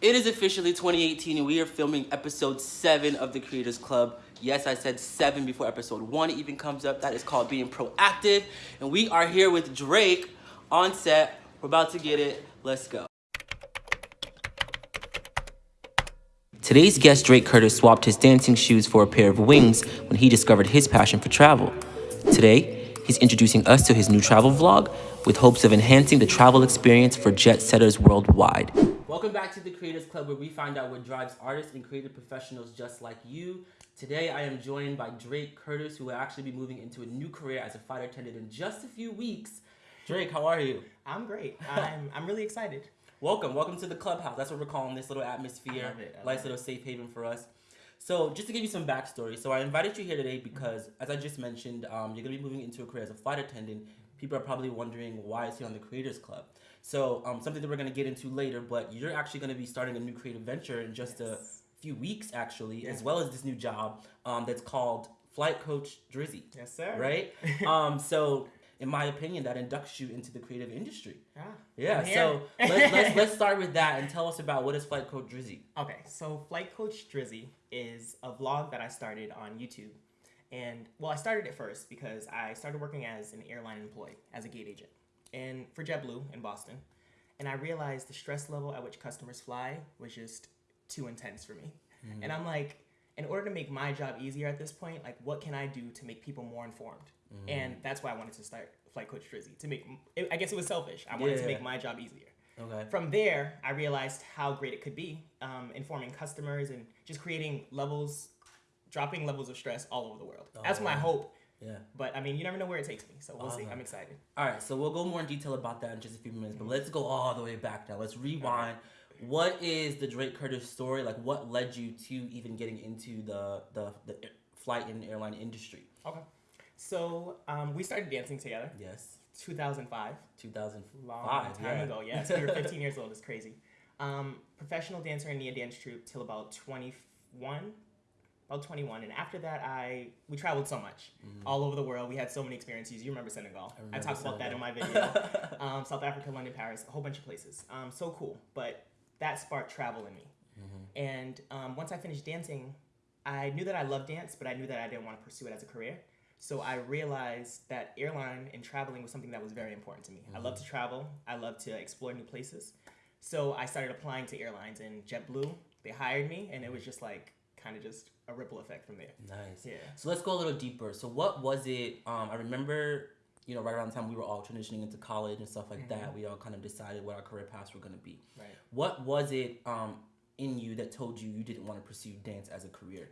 It is officially 2018 and we are filming episode 7 of the Creators Club. Yes, I said 7 before episode 1 even comes up. That is called being proactive. And we are here with Drake on set. We're about to get it. Let's go. Today's guest, Drake Curtis, swapped his dancing shoes for a pair of wings when he discovered his passion for travel. Today, he's introducing us to his new travel vlog with hopes of enhancing the travel experience for jet setters worldwide. Welcome back to the Creators Club where we find out what drives artists and creative professionals just like you. Today I am joined by Drake Curtis who will actually be moving into a new career as a flight attendant in just a few weeks. Drake, how are you? I'm great. I'm, I'm really excited. Welcome, welcome to the clubhouse. That's what we're calling this little atmosphere. Nice little safe haven for us. So just to give you some backstory, so I invited you here today because, as I just mentioned, um, you're gonna be moving into a career as a flight attendant. People are probably wondering why is he on the Creators Club? So um, something that we're gonna get into later, but you're actually gonna be starting a new creative venture in just yes. a few weeks, actually, yeah. as well as this new job um, that's called Flight Coach Drizzy. Yes, sir. Right. um, so in my opinion, that inducts you into the creative industry. Ah, yeah. So let's, let's, let's start with that and tell us about what is Flight Coach Drizzy. Okay, so Flight Coach Drizzy is a vlog that I started on YouTube. And well, I started it first because I started working as an airline employee, as a gate agent and for JetBlue in Boston. And I realized the stress level at which customers fly was just too intense for me. Mm. And I'm like, in order to make my job easier at this point, like what can I do to make people more informed? Mm. And that's why I wanted to start Flight Coach Drizzy to make. I guess it was selfish. I wanted yeah. to make my job easier. Okay. From there, I realized how great it could be, um, informing customers and just creating levels, dropping levels of stress all over the world. Oh, that's my hope yeah. But I mean, you never know where it takes me, so we'll awesome. see. I'm excited. All right, so we'll go more in detail about that in just a few minutes, but let's go all the way back now. Let's rewind. Right. What is the Drake Curtis story? Like, what led you to even getting into the the, the flight and airline industry? Okay. So um, we started dancing together. Yes. 2005. 2005. Long time yeah. ago. Yes, we were 15 years old. It's crazy. Um, professional dancer in Nia Dance Troupe till about 21, about 21 and after that i we traveled so much mm-hmm. all over the world. We had so many experiences. You remember senegal. I, remember I talked senegal. about that in my video. Um, south africa london paris a whole bunch of places. Um, so cool but that sparked travel in me. Mm-hmm. and um, once i finished dancing i knew that i loved dance but i knew that i didn't want to pursue it as a career. So i realized that airline and traveling was something that was very important to me. Mm-hmm. i love to travel. I love to explore new places. So i started applying to airlines and jetblue they hired me and it was just like kind of just a ripple effect from there. Nice. Yeah. So let's go a little deeper. So what was it? Um, I remember, you know, right around the time we were all transitioning into college and stuff like mm-hmm. that. We all kind of decided what our career paths were going to be. Right. What was it um, in you that told you you didn't want to pursue dance as a career?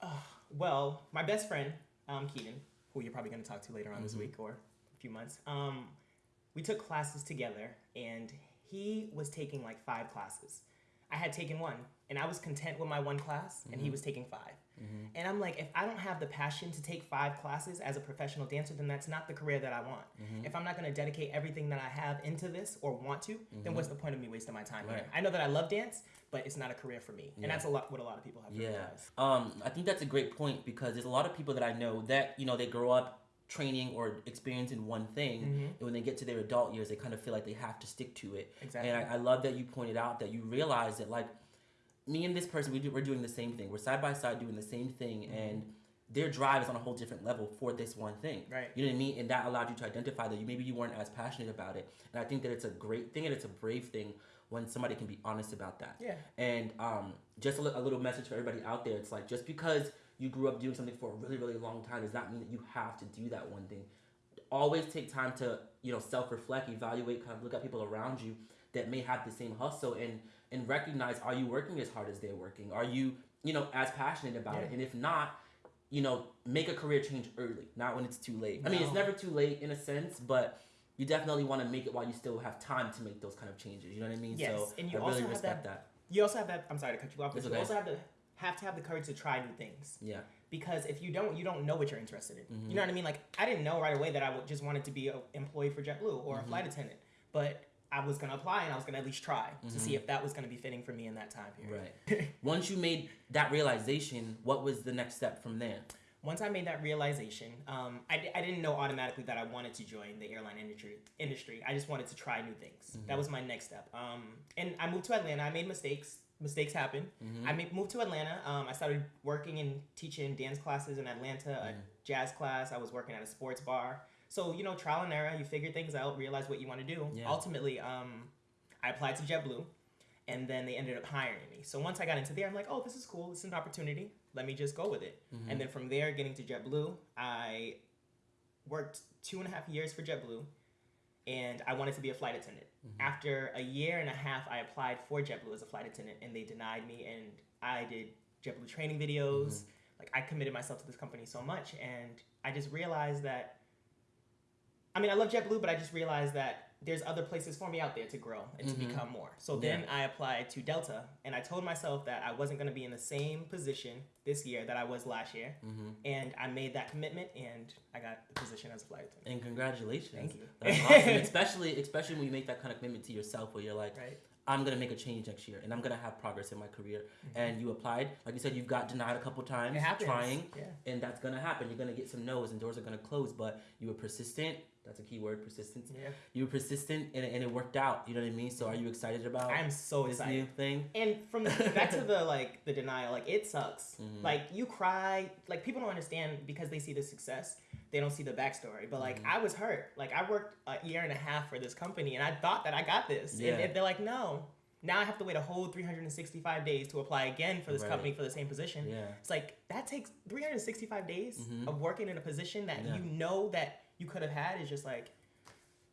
Uh, well, my best friend, um, Keaton, who you're probably going to talk to later on mm-hmm. this week or a few months, um, we took classes together, and he was taking like five classes. I had taken one and I was content with my one class, and mm-hmm. he was taking 5 mm-hmm. And I'm like, if I don't have the passion to take five classes as a professional dancer, then that's not the career that I want. Mm-hmm. If I'm not going to dedicate everything that I have into this or want to, then mm-hmm. what's the point of me wasting my time right. here? I know that I love dance, but it's not a career for me, yeah. and that's a lot what a lot of people have to yeah. realize. Um, I think that's a great point because there's a lot of people that I know that you know they grow up training or experiencing one thing mm-hmm. and when they get to their adult years they kind of feel like they have to stick to it exactly and I, I, love that you pointed out that you realize that like me and this person, we do, we're doing the same thing. We're side by side doing the same thing, mm-hmm. and their drive is on a whole different level for this one thing. Right. You know what I mean? And that allowed you to identify that you maybe you weren't as passionate about it. And I think that it's a great thing and it's a brave thing when somebody can be honest about that. Yeah. And um, just a, a little message for everybody out there. It's like just because you grew up doing something for a really really long time does not mean that you have to do that one thing. Always take time to you know self reflect, evaluate, kind of look at people around you that may have the same hustle and and recognize are you working as hard as they're working? Are you, you know, as passionate about yeah. it? And if not, you know, make a career change early, not when it's too late. No. I mean, it's never too late in a sense, but you definitely want to make it while you still have time to make those kind of changes. You know what I mean? Yes, so and you I also respect have that, that, You also have that. I'm sorry to cut you off, but you also have to have to have the courage to try new things. Yeah. Because if you don't, you don't know what you're interested in. Mm-hmm. You know what I mean? Like I didn't know right away that I just wanted to be an employee for JetBlue or mm-hmm. a flight attendant, but I was gonna apply and I was gonna at least try mm-hmm. to see mm-hmm. if that was gonna be fitting for me in that time period. Right. Once you made that realization, what was the next step from there? once I made that realization, um, I, I didn't know automatically that I wanted to join the airline industry. Industry. I just wanted to try new things. That was my next step. Um, and I moved to Atlanta. I made mistakes. Mistakes happen. I moved to Atlanta. Um, I started working and teaching dance classes in Atlanta, a jazz class. I was working at a sports bar. So you know, trial and error. You figure things out, realize what you want to do. Yeah. Ultimately, um, I applied to JetBlue, and then they ended up hiring me. So once I got into there, I'm like, oh, this is cool. This is an opportunity. Let me just go with it. And then from there, getting to JetBlue, I worked two and a half years for JetBlue, and I wanted to be a flight attendant. Mm-hmm. After a year and a half, I applied for JetBlue as a flight attendant, and they denied me. And I did JetBlue training videos. Mm-hmm. Like I committed myself to this company so much, and I just realized that. I mean, I love JetBlue, but I just realized that there's other places for me out there to grow and to mm-hmm. become more. So then I applied to Delta, and I told myself that I wasn't going to be in the same position this year that I was last year, mm-hmm. and I made that commitment, and I got the position as a flight attendant. And congratulations. Thank you. That's awesome. especially especially when you make that kind of commitment to yourself where you're like, Right. I'm gonna make a change next year and I'm gonna have progress in my career. Mm-hmm. And you applied, like you said, you've got denied a couple times trying. Yeah. And that's gonna happen. You're gonna get some no's and doors are gonna close, but you were persistent. That's a key word, persistence. Yeah. You were persistent and, and it worked out. You know what I mean? So are you excited about I'm so this excited. new thing? And from the, back to the like the denial, like it sucks. Mm-hmm. Like you cry, like people don't understand because they see the success, they don't see the backstory. But like Mm-hmm. I was hurt. Like I worked a year and a half for this company, and I thought that I got this. Yeah. And, and they're like, no. Now I have to wait a whole 365 days to apply again for this Right. company for the same position. Yeah. It's like that takes 365 days Mhm. of working in a position that Yeah. you know that you could have had is just like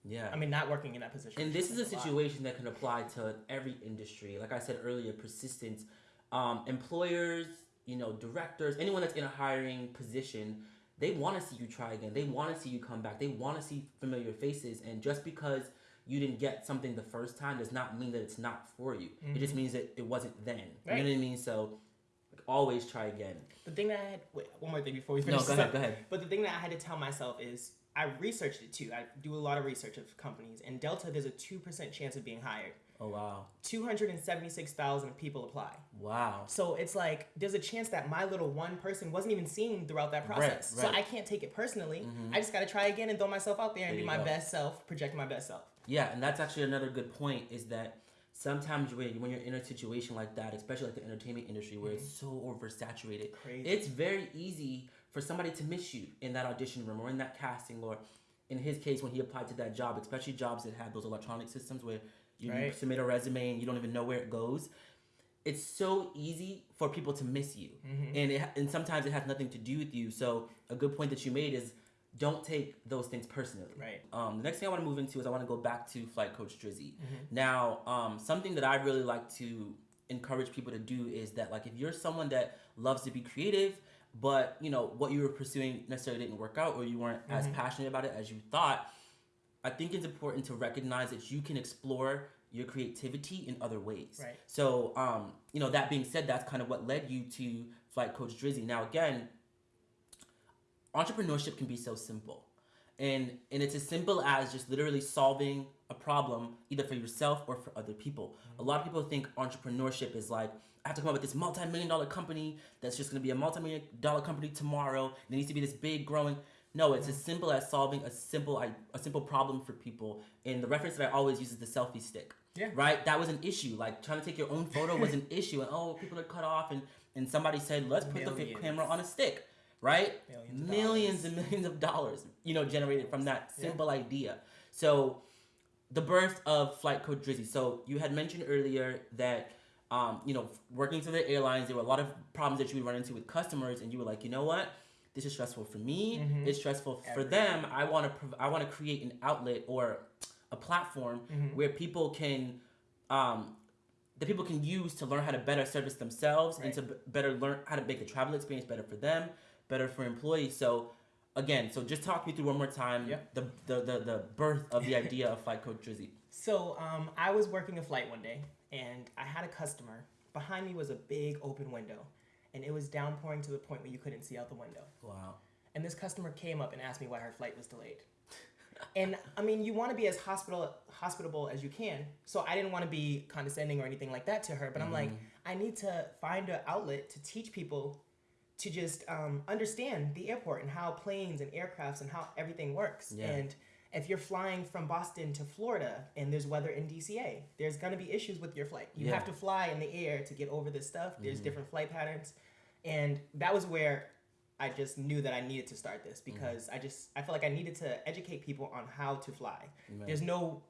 Yeah. I mean not working in that position. And this is a situation that can apply to every industry. Like I said earlier, persistence. Um, employers, you know, directors, anyone that's in a hiring position, they want to see you try again. They want to see you come back. They want to see familiar faces. And just because you didn't get something the first time does not mean that it's not for you. It just means that it wasn't then. You Mm-hmm. Know what I mean? So like, always try again. The thing that I had wait, one more thing before we No, finish. go ahead. up. Go ahead. But the thing that I had to tell myself is I researched it too. I do a lot of research of companies. And Delta, there's a 2% chance of being hired. Oh wow. 276,000 people apply. Wow. So it's like there's a chance that my little one person wasn't even seen throughout that process. right. So I can't take it personally. Mm-hmm. I just got to try again and throw myself out there and There be my go. best self, project my best self. Yeah, and that's actually another good point is that sometimes when when you're in a situation like that, especially like the entertainment industry where mm-hmm. it's so oversaturated, Crazy. it's very easy for somebody to miss you in that audition room or in that casting or in his case when he applied to that job, especially jobs that have those electronic systems where you Right. submit a resume and you don't even know where it goes. It's so easy for people to miss you, Mm-hmm. and it, and sometimes it has nothing to do with you. So a good point that you made is don't take those things personally. Right. Um, the next thing I want to move into is I want to go back to flight coach Drizzy. Mm-hmm. Now, um, something that I really like to encourage people to do is that like if you're someone that loves to be creative, but you know what you were pursuing necessarily didn't work out or you weren't as Mm-hmm. passionate about it as you thought, I think it's important to recognize that you can explore your creativity in other ways. Right. So, um, you know, that being said, that's kind of what led you to Flight Coach Drizzy. Now, again, entrepreneurship can be so simple. And, and it's as simple as just literally solving a problem either for yourself or for other people. A lot of people think entrepreneurship is like, I have to come up with this multi-million dollar company that's just gonna be a multi-million dollar company tomorrow. It needs to be this big growing. No, it's as simple as solving a simple i- a simple problem for people. And the reference that I always use is the selfie stick. Yeah. Right? That was an issue. Like trying to take your own photo was an issue. And oh, people are cut off. And, and somebody said, let's put the camera on a stick. Right? Millions millions and millions of dollars, you know, generated from that simple idea. So the birth of Flight Coach Drizzy. So you had mentioned earlier that um, you know, working through the airlines, there were a lot of problems that you would run into with customers, and you were like, you know what, this is stressful for me. It's stressful for them. I want to, prov- I want to create an outlet or a platform where people can, um, that people can use to learn how to better service themselves and to b- better learn how to make the travel experience better for them, better for employees. So. Again, so just talk me through one more time the, the, the, the birth of the idea of Flight Coach Drizzy. So um, I was working a flight one day, and I had a customer. Behind me was a big open window, and it was downpouring to the point where you couldn't see out the window. Wow. And this customer came up and asked me why her flight was delayed. and I mean, you want to be as hospital hospitable as you can. So I didn't want to be condescending or anything like that to her. But I'm like, I need to find an outlet to teach people to just um, understand the airport and how planes and aircrafts and how everything works. Yeah. And if you're flying from Boston to Florida and there's weather in DCA, there's gonna be issues with your flight. You Yeah. have to fly in the air to get over this stuff. There's Mhm. different flight patterns, and that was where I just knew that I needed to start this Mm-hmm. because I just I felt like I needed to educate people on how to fly. Right. There's no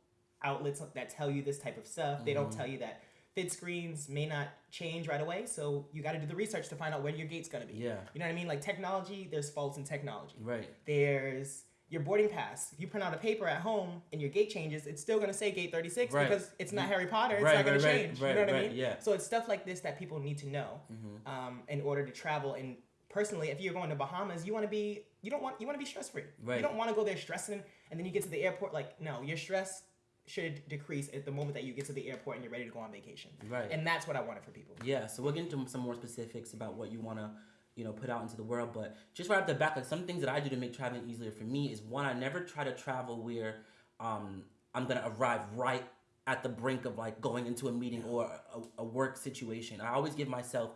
outlets that tell you this type of stuff. They don't Mhm. tell you that FIDS screens may not change right away, so you got to do the research to find out when your gate's gonna be. yeah. You know what I mean? Like technology, there's faults in technology. Right. There's your boarding pass. If you print out a paper at home and your gate changes, it's still gonna say gate 36 Right. because it's not Harry Potter. It's right. not gonna right. change. Right. you know what. I mean? Yeah. So it's stuff like this that people need to know Mm-hmm. um, in order to travel. And personally, if you're going to Bahamas, you want to be you don't want you want to be stress free. Right. You don't want to go there stressing, and then you get to the airport like no, you're stress should decrease at the moment that you get to the airport and you're ready to go on vacation. Right. And that's what I wanted for people. Yeah, so we'll get into some more specifics about what you want to, you know, put out into the world. But just right off the back, like some things that I do to make traveling easier for me is one, I never try to travel where um, I'm gonna arrive right at the brink of like going into a meeting or a, a work situation. I always give myself.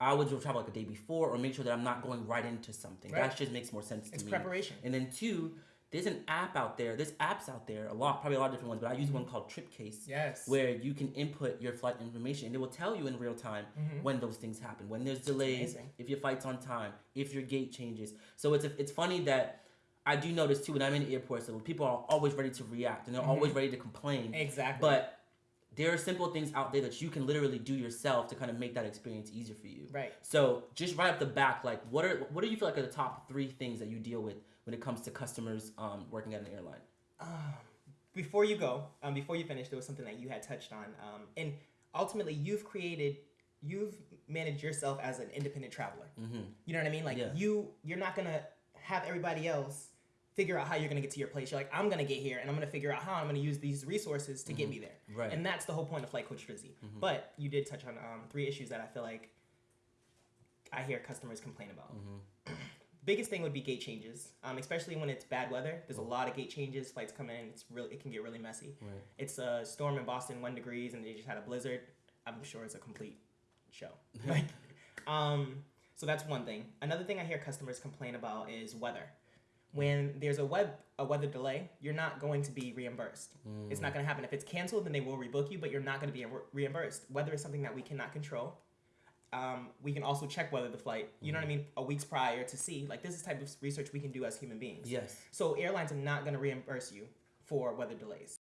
I always will travel like a day before or make sure that I'm not going right into something. Right. That just makes more sense to me. It's preparation. And then two, there's an app out there. There's apps out there, a lot, probably a lot of different ones, but I use one called TripCase Yes. where you can input your flight information and it will tell you in real time Mhm. when those things happen when there's delays if your flight's on time if your gate changes so it's it's funny that i do notice too when i'm in airports that people are always ready to react and they're Mhm. always ready to complain exactly. but there are simple things out there that you can literally do yourself to kind of make that experience easier for you right. so just right off the back like what are what do you feel like are the top three things that you deal with when it comes to customers um, working at an airline Um, before you go, um, before you finish, there was something that you had touched on, um, and ultimately, you've created, you've managed yourself as an independent traveler. mm-hmm. You know what I mean? Like Yeah. you, you're not gonna have everybody else figure out how you're gonna get to your place. You're like, I'm gonna get here, and I'm gonna figure out how I'm gonna use these resources to get me there. right And that's the whole point of Flight Coach Drizzy. Mhm. But you did touch on um, three issues that I feel like I hear customers complain about. Biggest thing would be gate changes, um, especially when it's bad weather. There's a lot of gate changes. Flights come in. It's really it can get really messy. right It's a storm in Boston, one degrees, and they just had a blizzard. I'm sure it's a complete show. Like, um, so that's one thing. Another thing I hear customers complain about is weather. When there's a web a weather delay, you're not going to be reimbursed. It's not going to happen. If it's canceled, then they will rebook you, but you're not going to be re- reimbursed. Weather is something that we cannot control. Um, we can also check whether the flight, you know what I mean, a weeks prior to see. Like this is type of research we can do as human beings. yes So airlines are not going to reimburse you for weather delays.